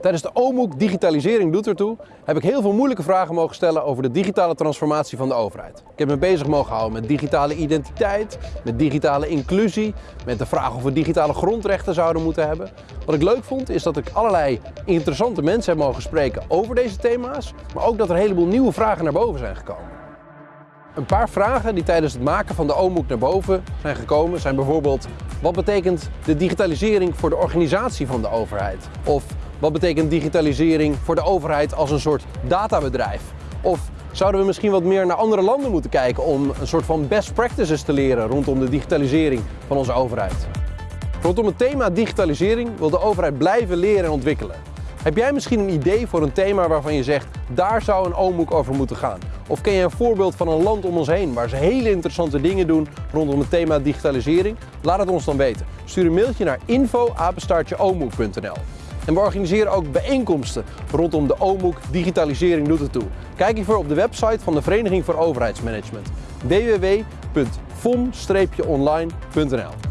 Tijdens de OMOEK Digitalisering doet ertoe heb ik heel veel moeilijke vragen mogen stellen over de digitale transformatie van de overheid. Ik heb me bezig mogen houden met digitale identiteit, met digitale inclusie, met de vraag of we digitale grondrechten zouden moeten hebben. Wat ik leuk vond is dat ik allerlei interessante mensen heb mogen spreken over deze thema's, maar ook dat er een heleboel nieuwe vragen naar boven zijn gekomen. Een paar vragen die tijdens het maken van de OMOEK naar boven zijn gekomen zijn bijvoorbeeld wat betekent de digitalisering voor de organisatie van de overheid? Of wat betekent digitalisering voor de overheid als een soort databedrijf? Of zouden we misschien wat meer naar andere landen moeten kijken om een soort van best practices te leren rondom de digitalisering van onze overheid? Rondom het thema digitalisering wil de overheid blijven leren en ontwikkelen. Heb jij misschien een idee voor een thema waarvan je zegt, daar zou een OMOEK over moeten gaan? Of ken je een voorbeeld van een land om ons heen waar ze hele interessante dingen doen rondom het thema digitalisering? Laat het ons dan weten. Stuur een mailtje naar info@omoek.nl. En we organiseren ook bijeenkomsten rondom de OMOEK Digitalisering doet het toe. Kijk hiervoor op de website van de Vereniging voor Overheidsmanagement www.vom-online.nl